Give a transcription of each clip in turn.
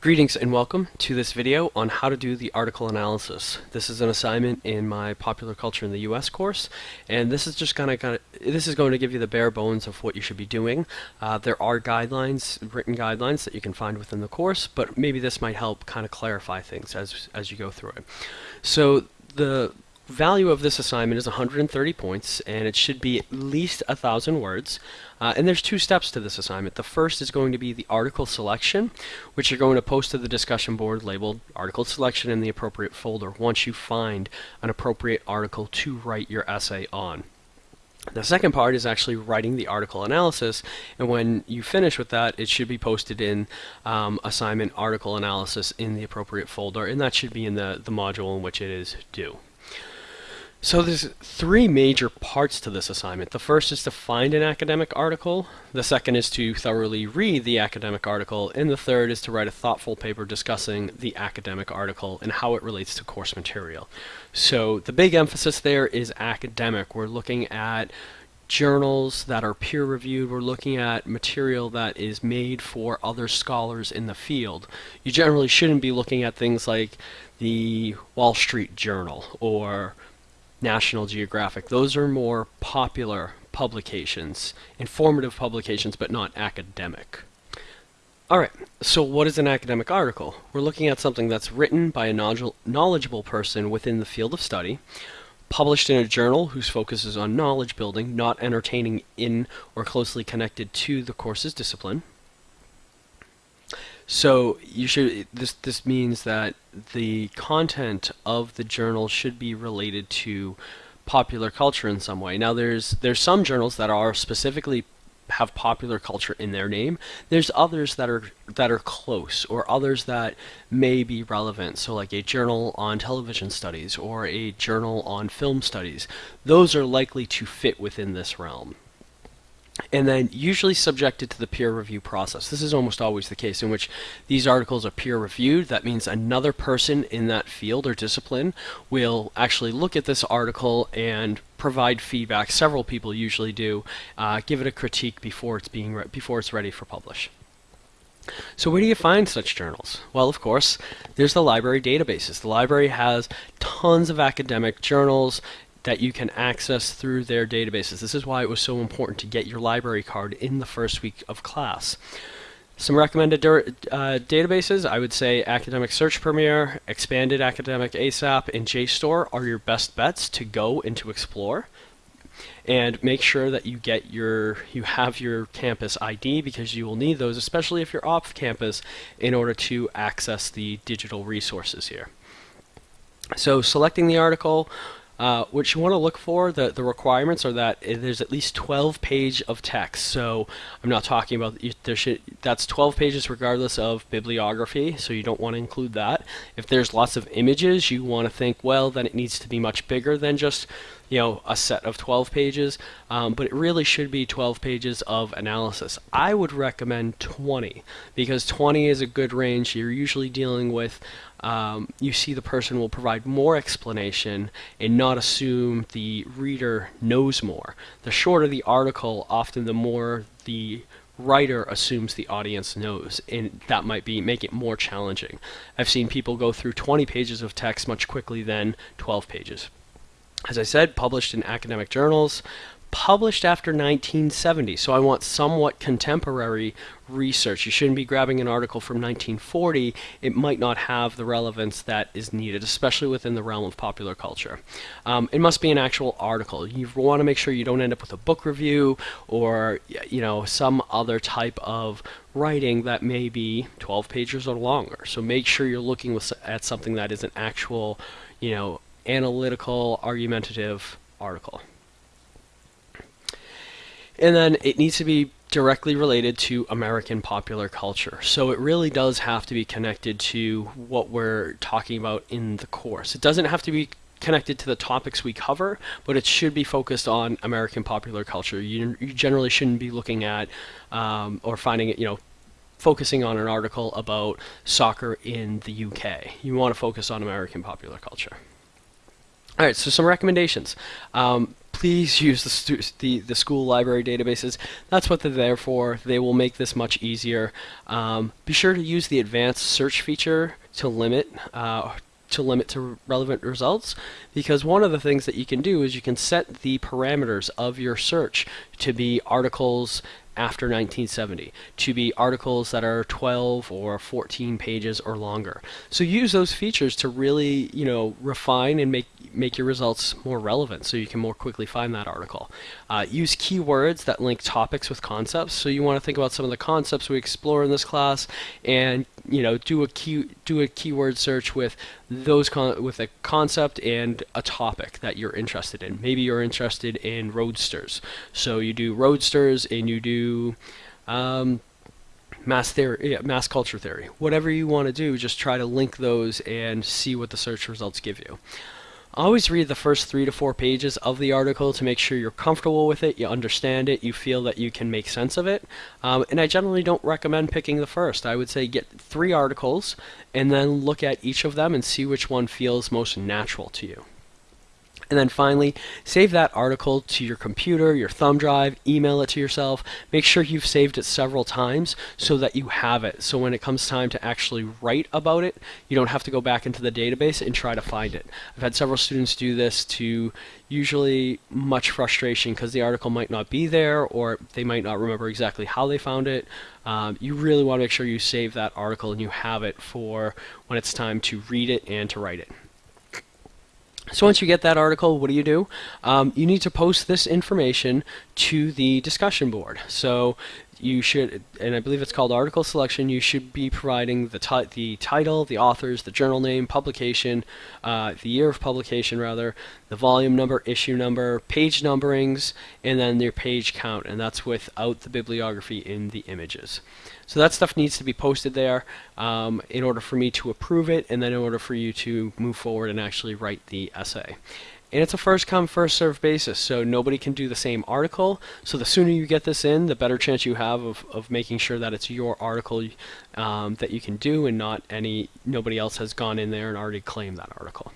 Greetings and welcome to this video on how to do the article analysis. This is an assignment in my Popular Culture in the US course and this is just gonna, gonna this is going to give you the bare bones of what you should be doing. Uh, there are guidelines, written guidelines that you can find within the course, but maybe this might help kind of clarify things as as you go through it. So the value of this assignment is 130 points and it should be at least a thousand words. Uh, and there's two steps to this assignment. The first is going to be the article selection which you're going to post to the discussion board labeled article selection in the appropriate folder once you find an appropriate article to write your essay on. The second part is actually writing the article analysis, and when you finish with that, it should be posted in um, assignment article analysis in the appropriate folder, and that should be in the, the module in which it is due. So there's three major parts to this assignment. The first is to find an academic article, the second is to thoroughly read the academic article, and the third is to write a thoughtful paper discussing the academic article and how it relates to course material. So the big emphasis there is academic. We're looking at journals that are peer reviewed. We're looking at material that is made for other scholars in the field. You generally shouldn't be looking at things like the Wall Street Journal or National Geographic. Those are more popular publications, informative publications, but not academic. Alright, so what is an academic article? We're looking at something that's written by a knowledgeable person within the field of study, published in a journal whose focus is on knowledge building, not entertaining in or closely connected to the course's discipline, so you should this this means that the content of the journal should be related to popular culture in some way. Now there's there's some journals that are specifically have popular culture in their name. There's others that are that are close or others that may be relevant. So like a journal on television studies or a journal on film studies. Those are likely to fit within this realm and then usually subjected to the peer review process. This is almost always the case in which these articles are peer reviewed. That means another person in that field or discipline will actually look at this article and provide feedback. Several people usually do. Uh, give it a critique before it's being before it's ready for publish. So where do you find such journals? Well, of course, there's the library databases. The library has tons of academic journals that you can access through their databases. This is why it was so important to get your library card in the first week of class. Some recommended uh, databases, I would say Academic Search Premier, Expanded Academic ASAP, and JSTOR are your best bets to go and to explore. And make sure that you get your you have your campus ID because you will need those, especially if you're off campus, in order to access the digital resources here. So selecting the article, uh, what you want to look for, the, the requirements are that there's at least 12 page of text. So I'm not talking about, there should, that's 12 pages regardless of bibliography, so you don't want to include that. If there's lots of images, you want to think, well, then it needs to be much bigger than just you know, a set of 12 pages, um, but it really should be 12 pages of analysis. I would recommend 20 because 20 is a good range. You're usually dealing with, um, you see the person will provide more explanation and not assume the reader knows more. The shorter the article, often the more the writer assumes the audience knows and that might be make it more challenging. I've seen people go through 20 pages of text much quickly than 12 pages as I said, published in academic journals, published after 1970. So I want somewhat contemporary research. You shouldn't be grabbing an article from 1940. It might not have the relevance that is needed, especially within the realm of popular culture. Um, it must be an actual article. You want to make sure you don't end up with a book review or you know some other type of writing that may be 12 pages or longer. So make sure you're looking with, at something that is an actual, you know, analytical, argumentative article. And then it needs to be directly related to American popular culture. So it really does have to be connected to what we're talking about in the course. It doesn't have to be connected to the topics we cover, but it should be focused on American popular culture. You, you generally shouldn't be looking at um, or finding it, you know, focusing on an article about soccer in the UK. You want to focus on American popular culture. All right, so some recommendations. Um, please use the, the the school library databases. That's what they're there for. They will make this much easier. Um, be sure to use the advanced search feature to limit uh, to limit to relevant results because one of the things that you can do is you can set the parameters of your search to be articles after 1970 to be articles that are 12 or 14 pages or longer. So use those features to really, you know, refine and make make your results more relevant so you can more quickly find that article. Uh, use keywords that link topics with concepts. So you want to think about some of the concepts we explore in this class and you know do a key do a keyword search with those con- with a concept and a topic that you're interested in. Maybe you're interested in roadsters, so you do roadsters and you do um, mass theory, yeah, mass culture theory. Whatever you want to do, just try to link those and see what the search results give you. Always read the first three to four pages of the article to make sure you're comfortable with it, you understand it, you feel that you can make sense of it. Um, and I generally don't recommend picking the first. I would say get three articles and then look at each of them and see which one feels most natural to you. And then finally, save that article to your computer, your thumb drive, email it to yourself. Make sure you've saved it several times so that you have it. So when it comes time to actually write about it, you don't have to go back into the database and try to find it. I've had several students do this to usually much frustration because the article might not be there or they might not remember exactly how they found it. Um, you really want to make sure you save that article and you have it for when it's time to read it and to write it. So once you get that article, what do you do? Um, you need to post this information to the discussion board. So you should, and I believe it's called article selection, you should be providing the, the title, the authors, the journal name, publication, uh, the year of publication rather, the volume number, issue number, page numberings, and then their page count, and that's without the bibliography in the images. So that stuff needs to be posted there um, in order for me to approve it, and then in order for you to move forward and actually write the essay. And it's a first come, first served basis, so nobody can do the same article. So the sooner you get this in, the better chance you have of, of making sure that it's your article um, that you can do and not any, nobody else has gone in there and already claimed that article.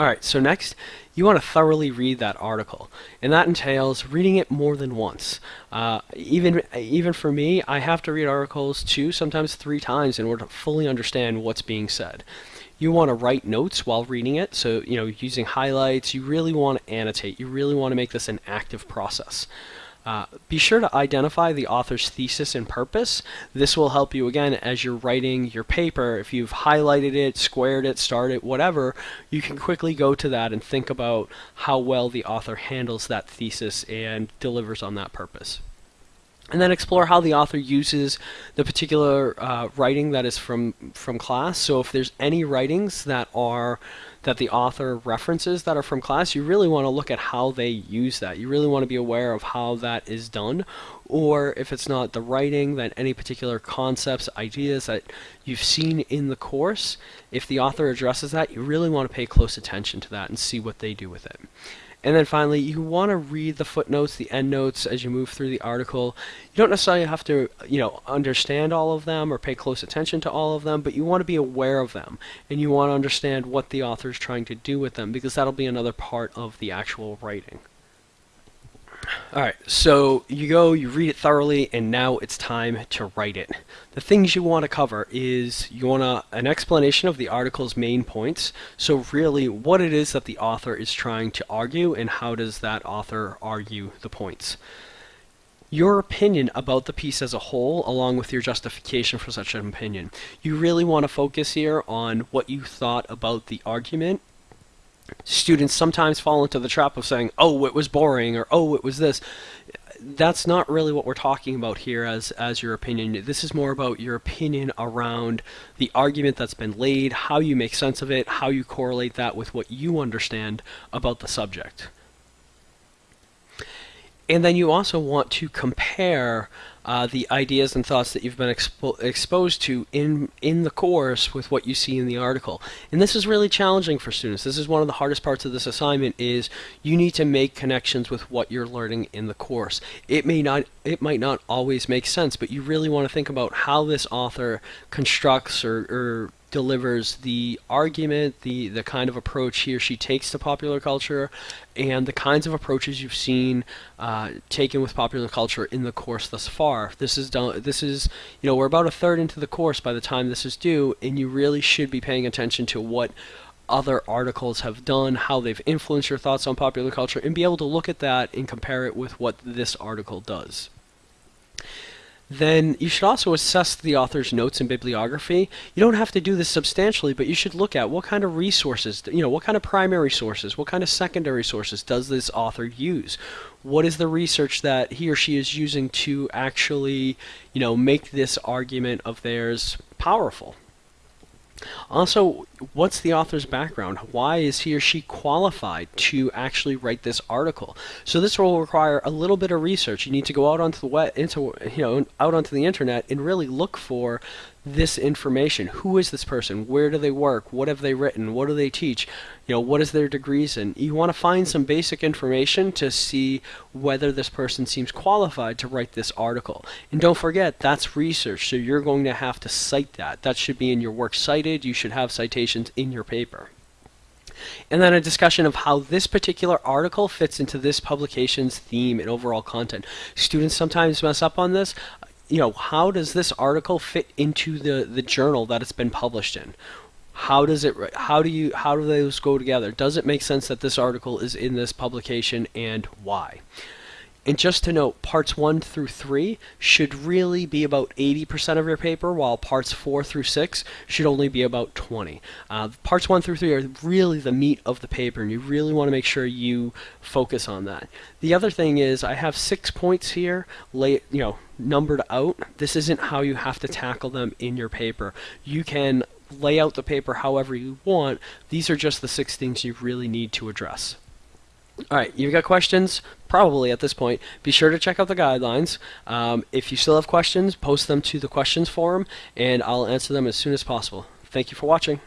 Alright, so next, you want to thoroughly read that article, and that entails reading it more than once. Uh, even even for me, I have to read articles two, sometimes three times in order to fully understand what's being said. You want to write notes while reading it, so you know using highlights. You really want to annotate. You really want to make this an active process. Uh, be sure to identify the author's thesis and purpose. This will help you again as you're writing your paper. If you've highlighted it, squared it, starred it, whatever, you can quickly go to that and think about how well the author handles that thesis and delivers on that purpose and then explore how the author uses the particular uh, writing that is from from class. So if there's any writings that are that the author references that are from class, you really want to look at how they use that. You really want to be aware of how that is done. Or if it's not the writing, then any particular concepts, ideas that you've seen in the course, if the author addresses that, you really want to pay close attention to that and see what they do with it. And then finally, you want to read the footnotes, the endnotes as you move through the article. You don't necessarily have to, you know, understand all of them or pay close attention to all of them, but you want to be aware of them and you want to understand what the author is trying to do with them because that'll be another part of the actual writing. All right, so you go, you read it thoroughly, and now it's time to write it. The things you want to cover is you want a, an explanation of the article's main points. So really, what it is that the author is trying to argue, and how does that author argue the points. Your opinion about the piece as a whole, along with your justification for such an opinion. You really want to focus here on what you thought about the argument students sometimes fall into the trap of saying, "Oh, it was boring," or "Oh, it was this." That's not really what we're talking about here as as your opinion. This is more about your opinion around the argument that's been laid, how you make sense of it, how you correlate that with what you understand about the subject. And then you also want to compare uh, the ideas and thoughts that you've been expo exposed to in in the course with what you see in the article. And this is really challenging for students. This is one of the hardest parts of this assignment is you need to make connections with what you're learning in the course. It may not it might not always make sense, but you really want to think about how this author constructs or, or delivers the argument, the the kind of approach he or she takes to popular culture, and the kinds of approaches you've seen uh, taken with popular culture in the course thus far. This is done. This is you know we're about a third into the course by the time this is due, and you really should be paying attention to what other articles have done, how they've influenced your thoughts on popular culture, and be able to look at that and compare it with what this article does. Then you should also assess the author's notes and bibliography. You don't have to do this substantially, but you should look at what kind of resources, you know, what kind of primary sources, what kind of secondary sources does this author use? What is the research that he or she is using to actually, you know, make this argument of theirs powerful? Also, what's the author's background? Why is he or she qualified to actually write this article? So this will require a little bit of research. You need to go out onto the web, into you know, out onto the internet and really look for this information. Who is this person? Where do they work? What have they written? What do they teach? You know, what is their degrees in? You want to find some basic information to see whether this person seems qualified to write this article. And don't forget, that's research, so you're going to have to cite that. That should be in your work cited. You should have citations in your paper. And then a discussion of how this particular article fits into this publication's theme and overall content. Students sometimes mess up on this you know, how does this article fit into the, the journal that it's been published in? How does it, how do you, how do those go together? Does it make sense that this article is in this publication and why? And just to note, parts 1 through 3 should really be about 80% of your paper, while parts 4 through 6 should only be about 20. Uh, parts 1 through 3 are really the meat of the paper, and you really want to make sure you focus on that. The other thing is, I have six points here, lay, you know, numbered out. This isn't how you have to tackle them in your paper. You can lay out the paper however you want. These are just the six things you really need to address. Alright, you've got questions? Probably at this point. Be sure to check out the guidelines. Um, if you still have questions, post them to the questions forum, and I'll answer them as soon as possible. Thank you for watching.